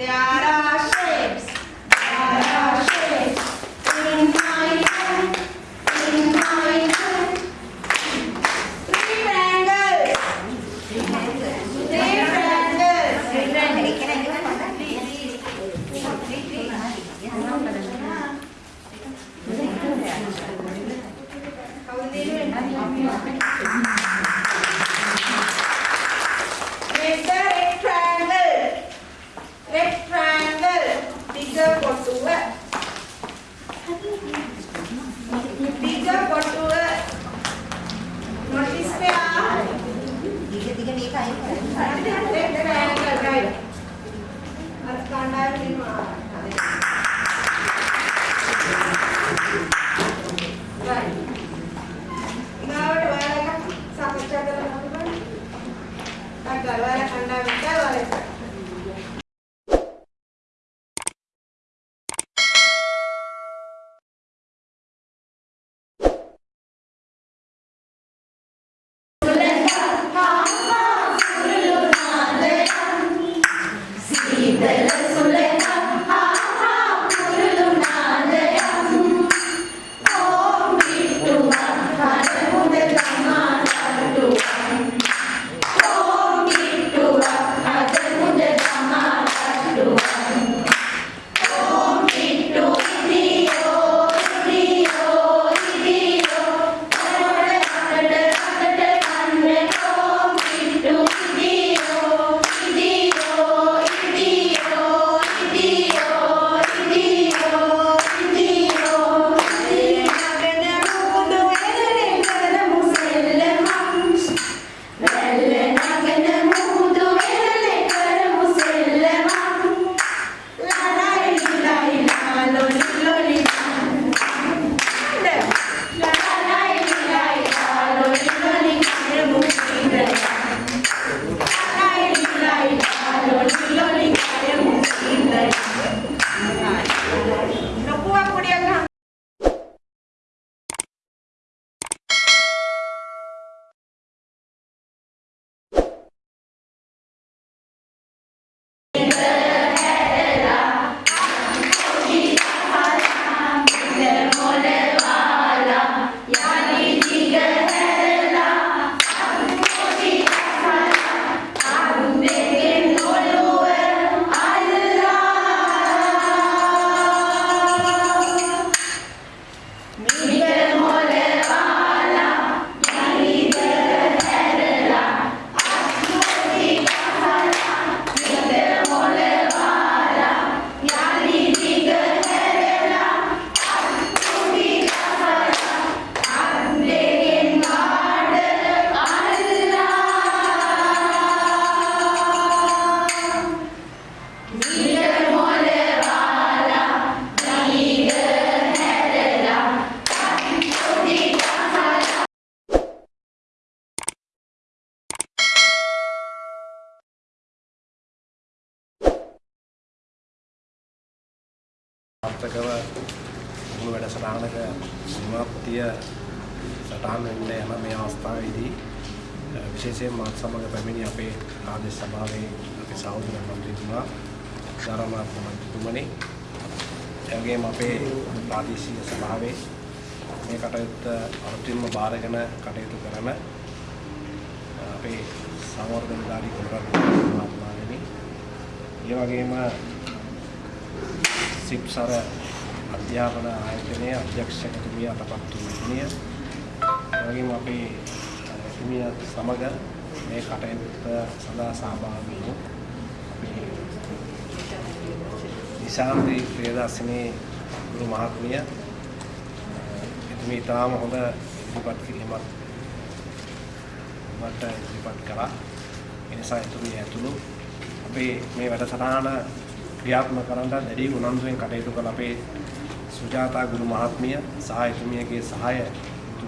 Yeah. යන මේ අවස්ථාවේදී විශේෂයෙන් මාත් සමග පැමිණි අපේ ආදේශ සභාවේ අපේ සහෝදර මන්ත්‍රීතුමා සාරාමාත් මන්ත්‍රීතුමනි. එවැගේම අපේ ප්‍රාදේශීය සභාවේ මේ කටයුත්ත අර්ථින්ම බාරගෙන කටයුතු කරන අපේ සංවර්ධනකාරී කොළරත් මහත්මාණෙනි ඒ වගේම සිප්සර අධ්‍යාපන ආයතනයේ අධ්‍යක්ෂකතුමිය අතපත් වූ වගේම අපේ හිමියත් සමග මේ කටයුත්ත සඳහා සහභාගී වූ අපේ නිසාම්දී ප්‍රියදාසිනේ ගුරු මහත්මිය එතුමී ඉතාම හොඳ ඉදිරිපත් කිරීමක් මට ඉදිරිපත් කළා. ඒ නිසා එතුමිය ඇතුළු අපේ මේ වැඩසටහන ක්‍රියාත්මක කරන්න දැඩි උනන්දුවෙන් කටයුතු කළ අපේ සුජාතා ගුරු මහත්මිය සහ එතුමියගේ සහාය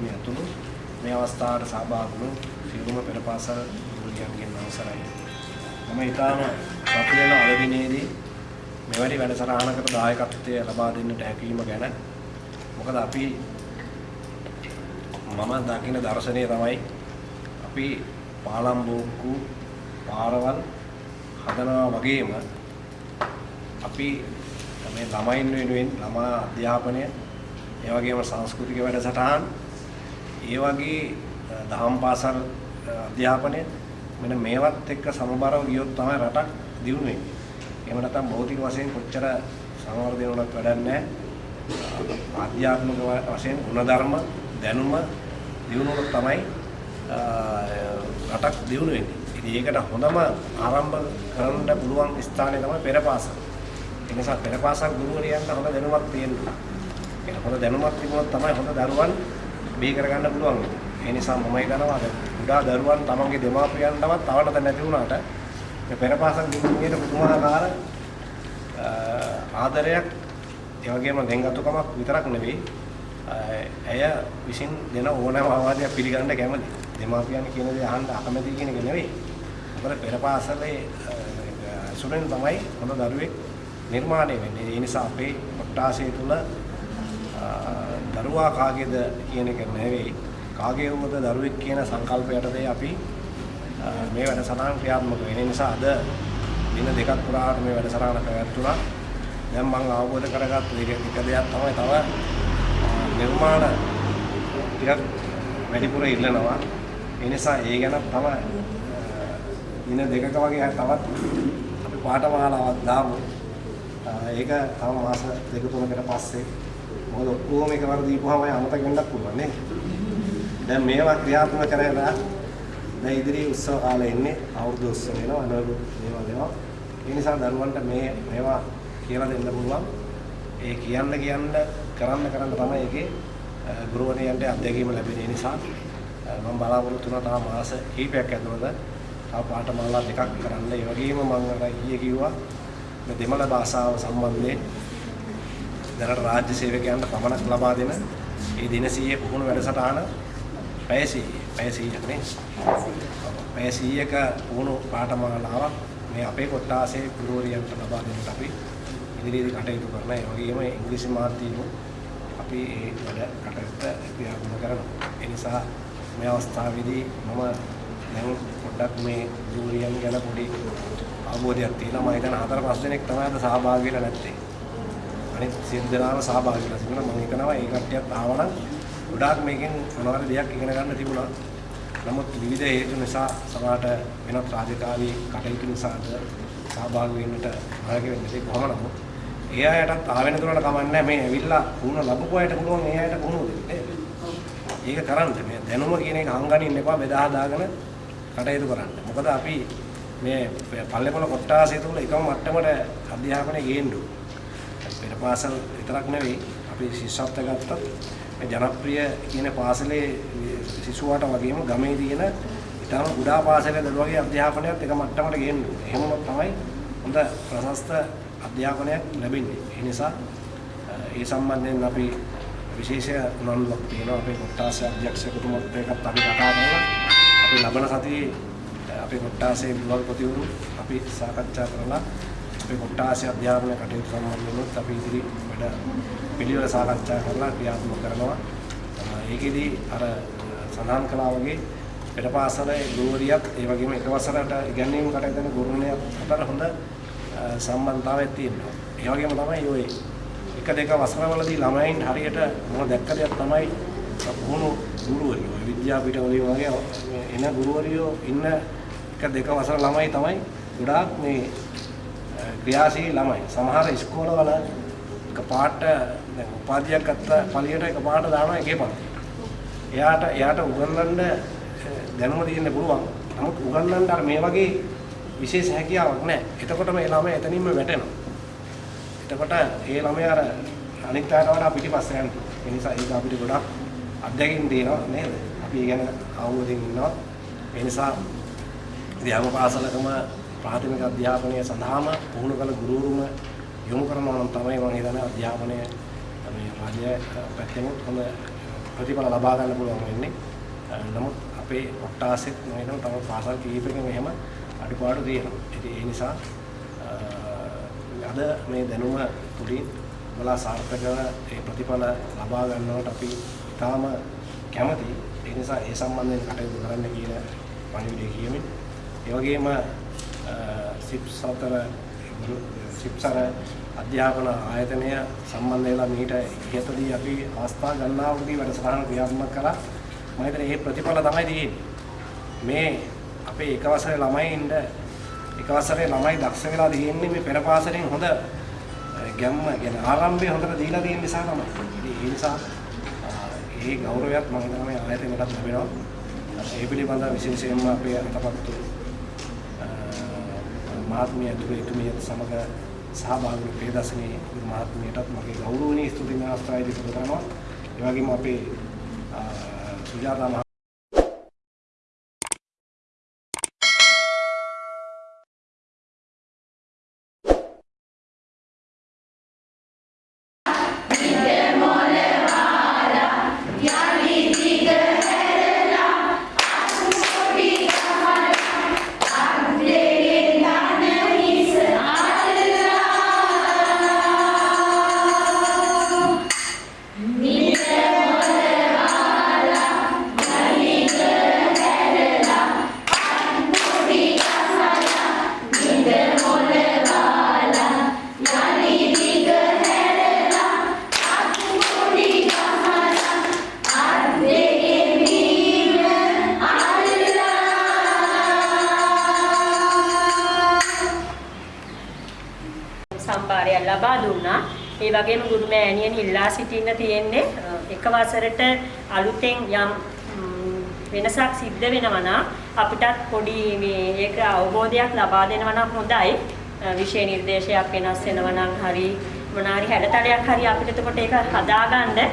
එතුමිය ඇතුළු මේ අවස්ථාවට සහභාගී වුණු සියලුම පෙරපාසල් ගුරුයන්ගෙන් අවසරයි. මම ඊටාම සතුටු අද දිනේදී මෙවැනි වැඩසටහනකට දායකත්වය ලබා දෙන්නට හැකියීම ගැන මොකද අපි මම දකින දර්ශනය තමයි අපි පාලම් බෝක්කු පාරවල් හදනවා වගේම අපි මේ ළමයින් වෙනුවෙන් ළමා අධ්‍යාපනය ඒ වගේම සංස්කෘතික වැඩසටහන් ඒ වගේ දහම් පාසල් අධ්‍යාපනය මෙන්න මේවත් එක්ක සමබරව ගියොත් තමයි රටක් දියුණු වෙන්නේ. එහෙම නැත්නම් භෞතික වශයෙන් කොච්චර සංවර්ධනය වුණත් වැඩක් නැහැ. ආධ්‍යාත්මික වශයෙන් ගුණධර්ම දැනුම දියුණුවොත් තමයි රටක් දියුණු වෙන්නේ. ඉතින් ඒකට හොඳම ආරම්භ කරන්න පුළුවන් ස්ථානය තමයි පෙරපාසල. ඒ නිසා පෙරපාසල් ගුරුවරයන්ට හොඳ දැනුමක් තියෙන්න ඕනේ. ඒක හොඳ දැනුමක් තිබුණොත් තමයි හොඳ දරුවන් බිහි කරගන්න පුළුවන්. ඒ නිසා මම හිතනවා කුඩා දරුවන් තමන්ගේ දෙමාපියන්ටවත් තවන්නද නැති වුණාට මේ පෙරපාසල් ගුරුවරියට පුදුමාකාර ආදරයක් ඒ වගේම දෙංගතුකමක් විතරක් නෙවෙයි ඇය විසින් දෙන ඕනෑම අවවාදයක් පිළිගන්න කැමති. දෙමාපියන් කියන දේ අහන්න අකමැති කියන එක නෙවෙයි. මොකද පෙරපාසලේ සුරෙන් තමයි හොඳ දරුවෙක් නිර්මාණය වෙන්නේ. ඒ නිසා අපේ කොට්ටාසය තුල දරුවා කාගේද කියන එක නෙවෙයි. කාගේ වුවද දරුවෙක් කියන සංකල්පයටදී අපි මේ වැඩසටහන ක්‍රියාත්මක වෙන නිසා අද දින දෙකක් පුරාට මේ වැඩසටහන පැවැත්වුණා. දැන් මම අවබෝධ කරගත්ත එක එක දෙයක් තමයි තව නිර්මාණ ටිකක් වැඩිපුර ඉල්ලනවා. ඒ නිසා ඒ ගැන තමයි දින දෙකක වගේ තවත් අපි පාඨමාලාවක් දාමු. ඒක තව මාස දෙක තුනකට පස්සේ මොකද ඔක්කොම එකවර දීපුවාම අමතක වෙන්නත් පුළුවන් නේ. දැන් මේවා ක්‍රියාත්මක කරලා දැන් ඉදිරි උත්සව කාලේ ඉන්නේ අවුරුදු උත්සව වෙනවා අනුරු මේවා වෙනවා. ඒ නිසා දරුවන්ට මේ මේවා කියලා දෙන්න පුළුවන්. ඒ කියන්න කියන්න කරන්න කරන්න තමයි ඒකේ ගුරුවරයන්ට අත්දැකීම ලැබෙන්නේ නිසා මම බලාපොරොත්තු වෙනවා තව මාස කිහිපයක් ඇතුළත තව පාඨමාලා දෙකක් කරන්න. ඒ වගේම මම අර ඊයේ කිව්වා මේ දෙමළ භාෂාව සම්බන්ධයෙන් දැනට රාජ්‍ය සේවකයන්ට පමණක් ලබා දෙන ඒ දින 100 පුහුණු වැඩසටහන පැය 100 පැය 100ක් නේ. පැය 100ක පුහුණු පාඨමාලාවක් මේ අපේ කොට්ටාසේ ගුරුවරයන්ට ලබා දෙන්නට අපි ඉදිරියේදී කටයුතු කරනවා. ඒ වගේම ඉංග්‍රීසි මාධ්‍යයෙන් අපි ඒ වැඩ කටයුත්ත ක්‍රියාත්මක කරනවා. ඒ නිසා මේ අවස්ථාවේදී මම දැන් පොඩ්ඩක් මේ ගුරුවරයන් ගැන පොඩි අවබෝධයක් තියෙනවා. මම හිතන හතර පහ දෙනෙක් තමයි අද සහභාගී වෙලා නැත්තේ. අනිත් සියලු දෙනාම සහභාගී වෙලා තිබුණා. මම හිතනවා ඒ කට්ටියත් ආවනම් ගොඩාක් මේකෙන් මොනවාරි දෙයක් ඉගෙන ගන්න තිබුණා. නමුත් විවිධ හේතු නිසා සමහරට වෙනත් රාජකාරී කටයුතු නිසාද සහභාගී වෙන්නට අරගෙන වෙන්නේ කොහොම නමුත් ඒ අයටත් ආවෙන දුරට කමන්නේ මේ ඇවිල්ලා වුණ ලැබපු අයට පුළුවන් ඒ අයට වුණ දෙන්න. ඒක කරන්න මේ දැනුම කියන එක හංගනින්න එපා බෙදා හදාගෙන කටයුතු කරන්න. මොකද අපි මේ පල්ලේපොළ කොට්ටාසය තුල එකම මට්ටමට අධ්‍යාපනය ගේන්න පෙර පාසල් විතරක් නෙවෙයි අපි ශිෂ්‍යත්ව ගත්තත් මේ ජනප්‍රිය කියන පාසලේ සිසුවාට වගේම ගමේ තියෙන ඊටම කුඩා පාසලේ දරුවගේ අධ්‍යාපනයත් එක මට්ටමට ගේන්න ඕනේ. එහෙම තමයි හොඳ ප්‍රශස්ත අධ්‍යාපනයක් ලැබෙන්නේ. ඒ නිසා ඒ සම්බන්ධයෙන් අපි විශේෂ උනන්දුවක් තියෙනවා අපේ කොට්ටාසේ අධ්‍යක්ෂකතුමත් එක්කත් අපි කතා කරලා අපි ලබන සතියේ අපේ කොට්ටාසේ විවල්පතිවරු අපි සාකච්ඡා කරලා අපේ කොට්ටාසේ අධ්‍යාපන කටයුතු සම්බන්ධවෙනුත් අපි ඉදිරි වැඩ පිළිවෙල සාකච්ඡා කරලා ක්‍රියාත්මක කරනවා. ඒකෙදි අර සඳහන් කළා වගේ පෙරපාසලේ ගුරුවරියත් ඒ වගේම එක වසරට ඉගැන්වීම කටයුතු කරන ගුරුවරයෙක් අතර හොඳ සම්බන්ධතාවයක් තියෙනවා. ඒ වගේම තමයි ඔය එක දෙක වසරවලදී ළමයින් හරියට මම දැක්ක දෙයක් තමයි පුහුණු ගුරුවරියෝ විද්‍යාපීඨවලින් වගේ එන ගුරුවරියෝ ඉන්න එක දෙක වසර ළමයි තමයි ගොඩාක් මේ ක්‍රියාශීලී ළමයි. සමහර ඉස්කෝලවල එක පාට දැන් උපාධියක් ගත්ත පළියට එක පාට දානවා එකේ පන්ති. එයාට එයාට උගන්වන්න දැනුම තියෙන්න පුළුවන්. නමුත් උගන්වන්න අර මේ වගේ විශේෂ හැකියාවක් නැහැ. එතකොට මේ ළමයා එතනින්ම වැටෙනවා. එතකොට ඒ ළමයා අර අනිත් අයට වඩා පිටිපස්ස යනවා. ඒ නිසා ඒක අපිට ගොඩක් අත්දැකීම් දෙනවා නේද? අපි ඒ ගැන අවබෝධයෙන් ඉන්නවා. ඒ නිසා ඉතින් හැම පාසලකම ප්‍රාථමික අධ්‍යාපනය සඳහාම පුහුණු කළ ගුරුවරුම යොමු කරනවා නම් තමයි මම හිතන්නේ අධ්‍යාපනය මේ රාජ්‍ය පැත්තෙන් හොඳ ප්‍රතිඵල ලබා ගන්න පුළුවන් වෙන්නේ. නමුත් අපේ කොට්ටාසෙත් මම හිතනවා තව පාසල් කීපයකින් එහෙම අඩුපාඩු තියෙනවා. ඉතින් ඒ නිසා අද මේ දැනුම තුලින් ඔයාලා සාර්ථකව ඒ ප්‍රතිඵල ලබා ගන්නවට අපි ඉතාම කැමතියි. ඒ නිසා ඒ සම්බන්ධයෙන් කටයුතු කරන්න කියන පණිවිඩය කියමින් ඒ වගේම සිප්ස් අතර සිප්සර අධ්‍යාපන ආයතනය සම්බන්ධ වෙලා මීට ඉහතදී අපි අවස්ථා ගණනාවකදී වැඩසටහන ක්‍රියාත්මක කළා. මම හිතන්නේ මේ ප්‍රතිඵල තමයි තියෙන්නේ. මේ අපේ එක වසරේ ළමයින්ට එක වසරේ ළමයි දක්ෂ වෙලා තියෙන්නේ මේ පෙර පාසලෙන් හොඳ ගැම්ම කියන ආරම්භය හොඳට දීලා තියෙන නිසා තමයි. ඉතින් ඒ නිසා ඒ ගෞරවයක් මම හිතනවා මේ ආයතනයටත් ලැබෙනවා. ඒ පිළිබඳව විශේෂයෙන්ම අපේ අතපත්තු මහත්මිය ඇතුළු එතුමියත් සමග සහභාගී ප්‍රේදර්ශනයේ මහත්මියටත් මගේ ගෞරවනීය ස්තුති නාස්තාවේදී පුද කරනවා. ඒ වගේම අපේ සුජාතා මහ සම්භාරය ලබා දුන්නා. ඒ වගේම ගුරු මෑණියන් ඉල්ලා සිටින්න තියෙන්නේ අ, එක වසරට අලුතෙන් යම් ම්, වෙනසක් සිද්ධ වෙනවා නම් අපිටත් පොඩි මේ ඒක අවබෝධයක් ලබා දෙනවා නම් හොඳයි. අ, විෂය නිර්දේශයක් වෙනස් වෙනවා නම් හරි මොනාරි හැඩතලයක් හරි අපිට එතකොට ඒක හදාගන්න අ,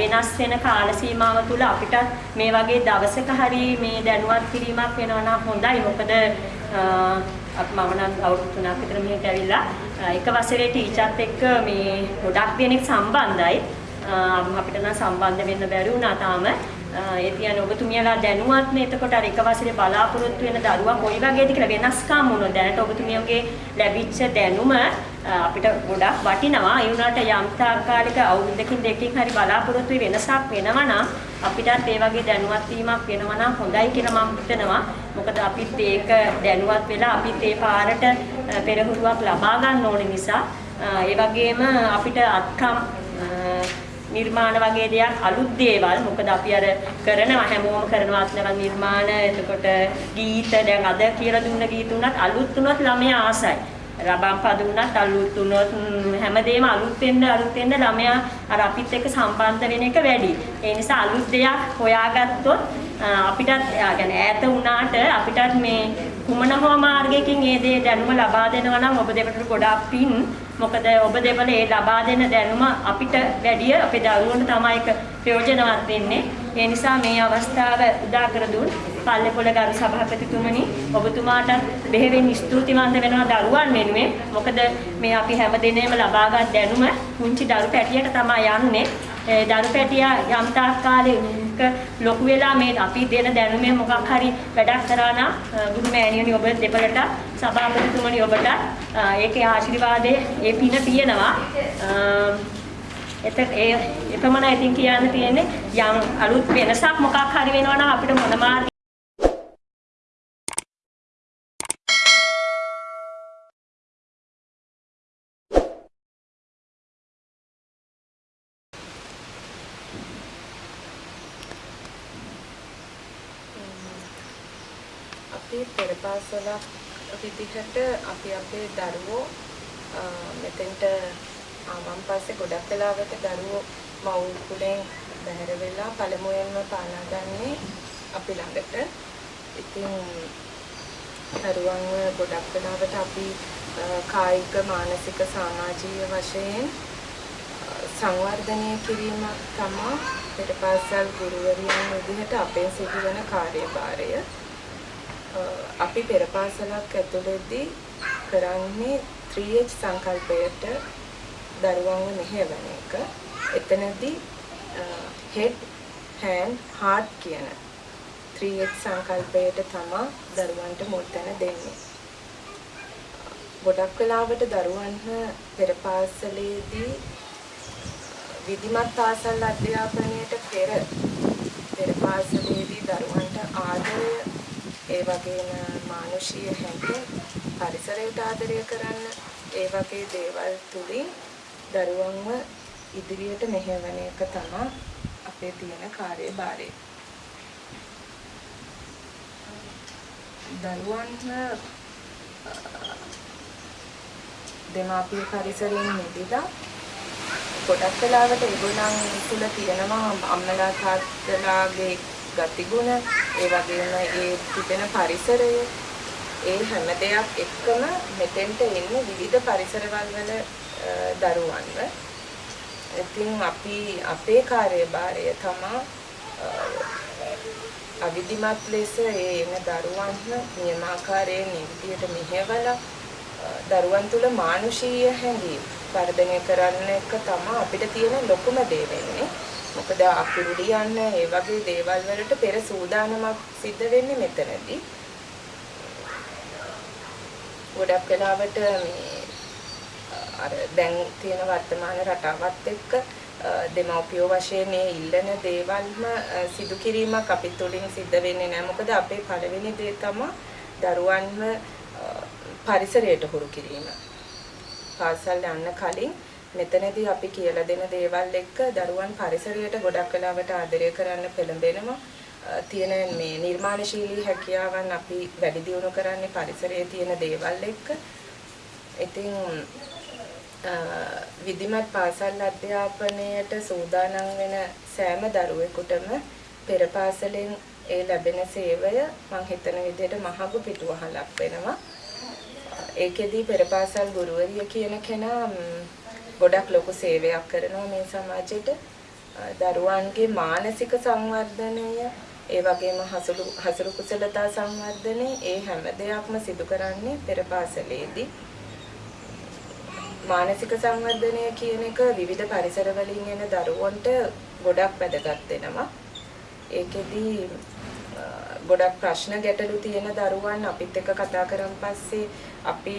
වෙනස් වෙන කාල සීමාව තුළ අපිට මේ වගේ දවසක හරි මේ දැනුවත් කිරීමක් වෙනවා නම් හොඳයි. මොකද අ, අප මම නම් අවුරුදු 3ක් විතර මෙහෙට ඇවිල්ලා අ, එක වසරේ ටීචර්ත් එක්ක මේ ගොඩක් දෙනෙක් සම්බන්ධයි. අ, අපිට නම් සම්බන්ධ වෙන්න බැරි වුණා තාම. අ, ඒ කියන්නේ ඔබතුමියලා දැනුවත් නේ එතකොට අර එක වසරේ බලාපොරොත්තු වෙන දරුවා කොයි වගේද කියලා වෙනස්කම් මොනවද දැනට ඔබතුමියගේ ලැබිච්ච දැනුම අ, අපිට ගොඩක් වටිනවා. ඒ වුණාට යම් තාක්කාලික අවුරුද්දකින් දෙකකින් හරි බලාපොරොත්තු වෙනසක් වෙනවා නම් අපිටත් ඒ වගේ දැනුවත් වීමක් වෙනවා නම් හොඳයි කියලා මම හිතනවා. මොකද අපිත් ඒක දැනුවත් වෙලා අපිත් ඒ පාරට අ, පෙරහුරුවක් ලබා ගන්න ඕන නිසා අ, ඒ වගේම අපිට අත්කම් අ, නිර්මාණ වගේ දෙයක් අලුත් දේවල් මොකද අපි අර කරනවා හැමෝම කරනවා අත්නවල් නිර්මාණ එතකොට ගීත දැන් අද කියලා දුන්න ගීත උනත් අලුත් උනත් ළමයා ආසයි රබම් පද උනත් අලුත් උනොත් ම්, හැමදේම අලුත් වෙන්න අලුත් වෙන්න ළමයා අර අපිත් එක්ක සම්බන්ධ වෙන එක වැඩි. ඒ නිසා අලුත් දෙයක් හොයාගත්තොත් අ, අපිටත් ආ, කියන්නේ ඈත වුණාට අපිටත් මේ කුමන හෝ මාර්ගයකින් මේ දේ දැනුම ලබා දෙනවා නම් ඔබ දෙපළට ගොඩාක් පින්. මොකද ඔබ දෙපළ ඒ ලබා දෙන දැනුම අපිට වැඩිය අපේ දරුවන්ට තමයි ඒක ප්‍රයෝජනවත් වෙන්නේ. ඒ නිසා මේ අවස්ථාව උදා කර දුන් පල්ලේපොළ ගරු සභාපතිතුමනි ඔබතුමාට බෙහෙවින් ස්තුතිවන්ත වෙනවා දරුවන් වෙනුවෙන්. මොකද මේ අපි හැම දිනෙම ලබාගත් දැනුම පුංචි දරු පැටියට තමයි යන්නේ. ඒ දරු පැටියා යම් තාක් කාලෙක ලොකු වෙලා මේ අපි දෙන දැනුමෙන් මොකක් හරි වැඩක් කරා නම් අ, ගුරු මෑණියනි ඔබ දෙපළට සභාපතිතුමනි ඔබට අ, ඒකේ ආශිර්වාදයේ ඒ පින තියෙනවා. අ, එත ඒ එපමණයි ඉතින් කියන්න තියෙන්නේ යම් අලුත් වෙනසක් මොකක් හරි වෙනවා නම් අපිට මොන අපි පෙරපාසලක් විදිහට අපි අපේ දරුවෝ අ, මෙතෙන්ට ආවන් පස්සේ ගොඩක් වෙලාවට දරුවෝ මව් කුලෙන් බැහැර වෙලා පළමුවෙන්ම පාලා ගන්නේ අපි ළඟට. ඉතින් දරුවන්ව ගොඩක් වෙලාවට අපි අ, කායික මානසික සමාජීය වශයෙන් අ, සංවර්ධනය කිරීම තමයි පෙරපාසල් ගුරුවරියන් විදිහට අපේ සිදුවන කාර්යභාරය. අ, අපි පෙරපාසලක් ඇතුළතදී කරන්නේ 3H සංකල්පයට දරුවන්ව මෙහෙවන එක. එතනදී head hand heart කියන 3H සංකල්පයට තමයි දරුවන්ට මුල් තැන දෙන්නේ. ගොඩක් වෙලාවට දරුවන්ව පෙරපාසලේදී විධිමත් පාසල් අධ්‍යාපනයට පෙර පෙරපාසලේදී දරුවන්ට ආදරය ඒ වගේම මානුෂීය හැඟීම් පරිසරයට ආදරය කරන්න ඒ වගේ දේවල් තුලින් දරුවන්ව ඉදිරියට මෙහෙවන එක තමයි අපේ තියෙන කාර්යභාරය. දරුවන්ව දෙමාපිය පරිසරයෙන් මිදලා ගොඩක් වෙලාවට ඒගොල්ලන් තුල තියෙනවා අම්මලා තාත්තලාගේ ගතිගුණ ඒ වගේම ඒ තිබෙන පරිසරය ඒ හැම දෙයක් එක්කම මෙතෙන්ට එන්නේ විවිධ පරිසරවල වල අ, දරුවන්ව. ඉතින් අපි අපේ කාර්යභාරය තමයි අවිධිමත් ලෙස ඒ එන දරුවන්ව නියමාකාරයෙන් නිවිදියට මෙහෙवला දරුවන් තුල මානුෂීය හැඟීම් වර්ධනය කරන්න එක තමයි අපිට තියෙන ලොකුම දේ වෙන්නේ. මොකද අකුරු ලියන්න ඒ වගේ දේවල් වලට පෙර සූදානමක් සිද්ධ වෙන්නේ මෙතනදී. ගොඩක් වෙලාවට මේ අර දැන් තියෙන වර්තමාන රටාවත් එක්ක අ, දෙමව්පියෝ වශයෙන් මේ ඉල්ලන දේවල්ම අ, සිදු කිරීමක් අපි තුලින් සිද්ධ වෙන්නේ නැහැ. මොකද අපේ පළවෙනි දේ තමයි දරුවන්ව අ, පරිසරයට හුරු කිරීම. පාසල් යන්න කලින් මෙතනදී අපි කියලා දෙන දේවල් එක්ක දරුවන් පරිසරයට ගොඩක් වෙලාවට ආදරය කරන්න පෙළඹෙනවා. අ, තියෙන මේ නිර්මාණශීලී හැකියාවන් අපි වැඩි දියුණු කරන්නේ පරිසරයේ තියෙන දේවල් එක්ක. ඉතින් අ, විධිමත් පාසල් අධ්‍යාපනයට සූදානම් වෙන සෑම දරුවෙකුටම පෙර පාසලෙන් ඒ ලැබෙන සේවය මම හිතන විදිහට මහඟු පිටුවහලක් වෙනවා. ඒකෙදී පෙර පාසල් ගුරුවරිය කියන කෙනා ම්, ගොඩක් ලොකු සේවයක් කරනවා මේ සමාජයට. අ, දරුවන්ගේ මානසික සංවර්ධනය ඒ වගේම හසුරු හසුරු කුසලතා සංවර්ධනය ඒ හැම දෙයක්ම සිදු කරන්නේ පෙර පාසලේදී. මානසික සංවර්ධනය කියන එක විවිධ පරිසර වලින් එන දරුවන්ට ගොඩක් වැදගත් වෙනවා. ඒකෙදි අ, ගොඩක් ප්‍රශ්න ගැටලු තියෙන දරුවන් අපිත් එක්ක කතා කරන් පස්සේ අපි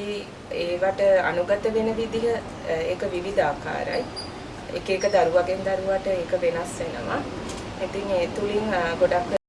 ඒවට අනුගත වෙන විදිහ අ, ඒක විවිධාකාරයි. එක එක දරුවගෙන් දරුවට ඒක වෙනස් වෙනවා. ඉතින් ඒ තුලින් අ, ගොඩක්